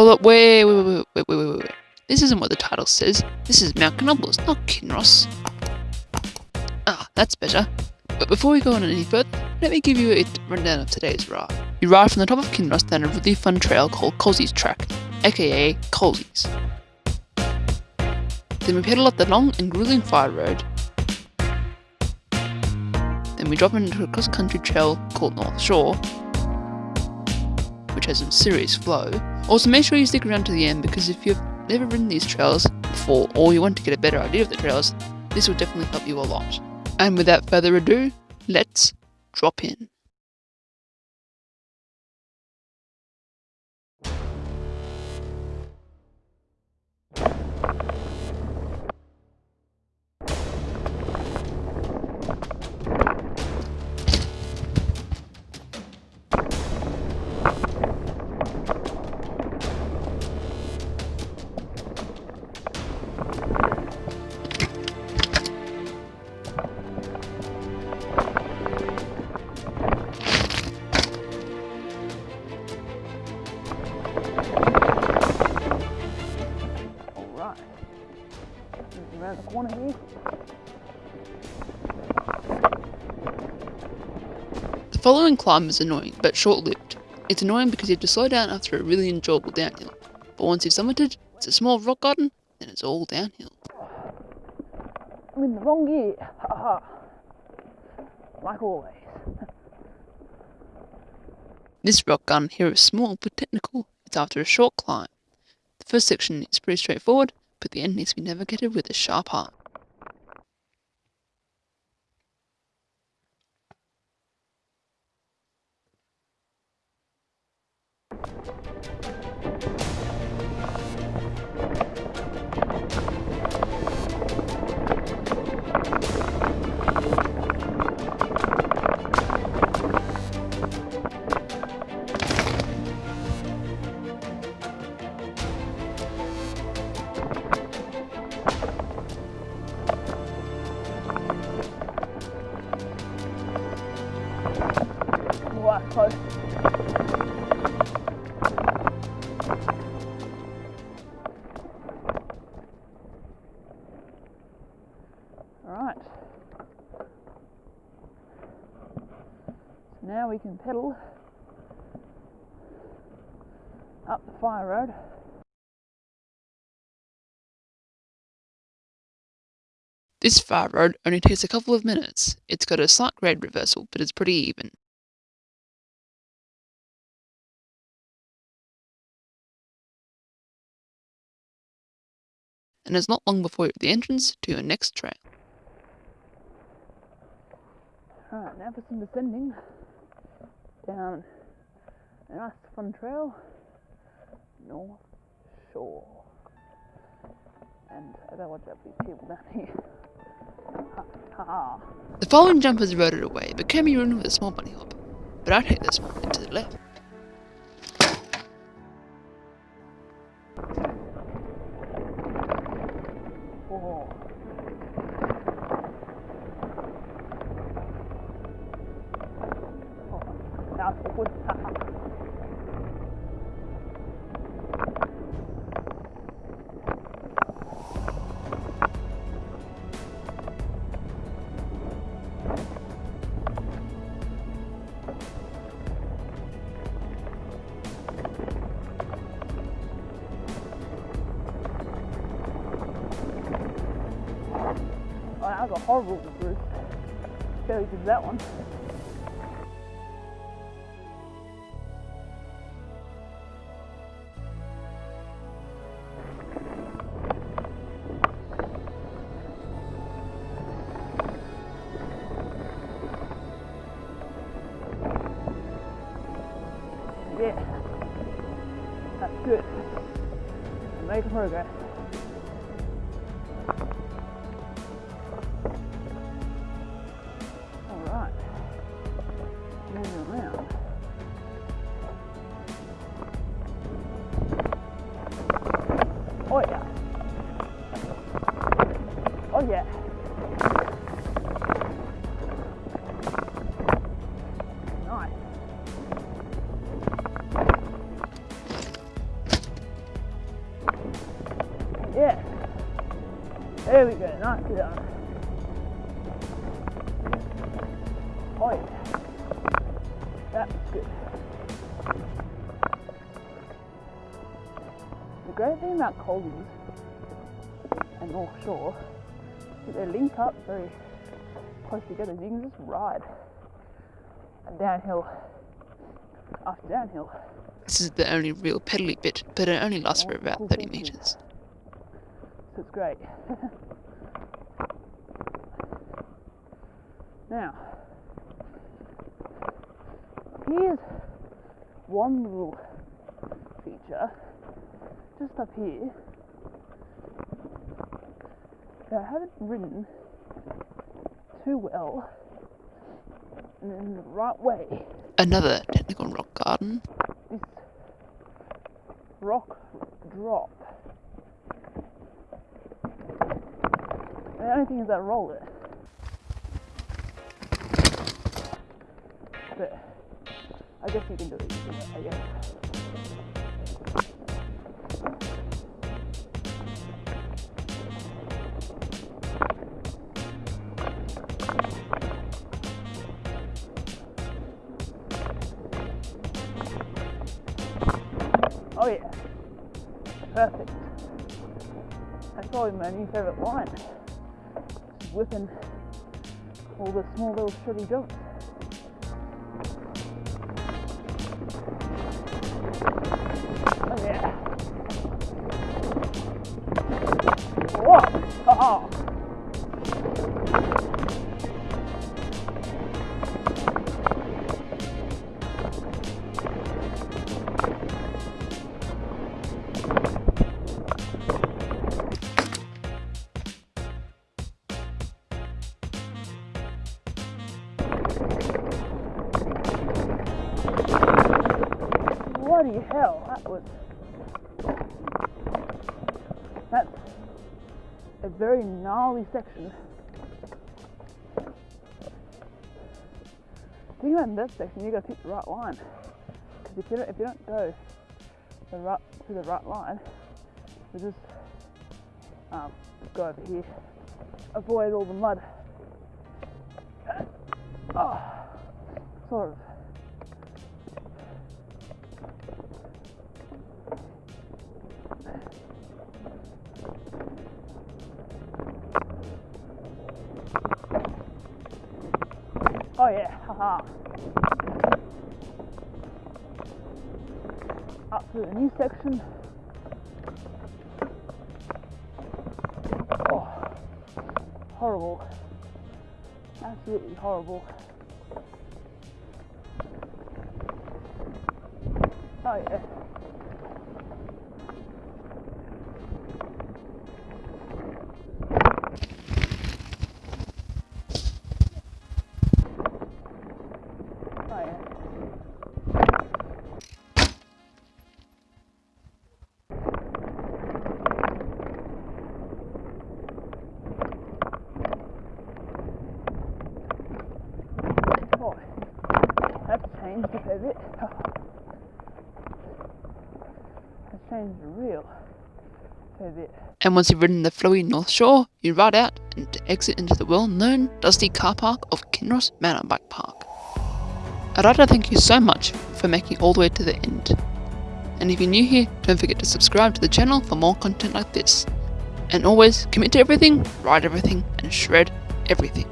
Hold up, wait, wait, wait, wait, wait, wait, wait. This isn't what the title says. This is Mount Knobbles, not Kinross. Ah, that's better. But before we go on any further, let me give you a rundown of today's ride. You ride from the top of Kinross down a really fun trail called Colsey's Track, aka Colsey's. Then we pedal up the long and grueling fire road. Then we drop into a cross-country trail called North Shore, which has some serious flow. Also make sure you stick around to the end because if you've never ridden these trails before or you want to get a better idea of the trails, this will definitely help you a lot. And without further ado, let's drop in. Following climb is annoying, but short-lived. It's annoying because you have to slow down after a really enjoyable downhill. But once you've summited, it's a small rock garden, then it's all downhill. I'm in the wrong gear. Haha. like always. This rock garden here is small but technical. It's after a short climb. The first section is pretty straightforward, but the end needs to be navigated with a sharp eye. Close. Now we can pedal up the fire road. This fire road only takes a couple of minutes. It's got a slight grade reversal, but it's pretty even. and it's not long before you're at the entrance to your next trail. Alright, now for some descending down a nice fun trail, North Shore. And I don't watch out for these people down here. Ha ha. The following jump is eroded away, but can be ruined with a small bunny hop. But I'd take this one into the left. That was a horrible route. Barely did that one. Yeah, that's good. We're making progress. There we go, nice down. Oh yeah. That's good. The great thing about Colby's and North Shore is that they link up very close together. You can just ride downhill after downhill. This is the only real pedally bit, but it only lasts for about 30 metres. It's great. now, here's one little feature just up here that I haven't ridden too well and in the right way. Another technical rock garden. This rock drop. The only thing is I roll it. But I guess you can do it, I guess. Oh yeah, perfect. That's probably my new favourite line. Whipping all the small little shitty jumps. Hell, that was... That's a very gnarly section. The thing about that section, you gotta pick the right line. Because if you don't, if you don't go the right to the right line, you just um, go over here, avoid all the mud. Oh, sort of. Oh yeah, haha. Up to the new section. Oh, horrible. Absolutely horrible. Oh yeah. Bit. It's changed real. And once you've ridden the flowy North Shore, you ride out and exit into the well-known dusty car park of Kinross Mountain Bike Park. I'd like to thank you so much for making all the way to the end. And if you're new here, don't forget to subscribe to the channel for more content like this. And always commit to everything, ride everything, and shred everything.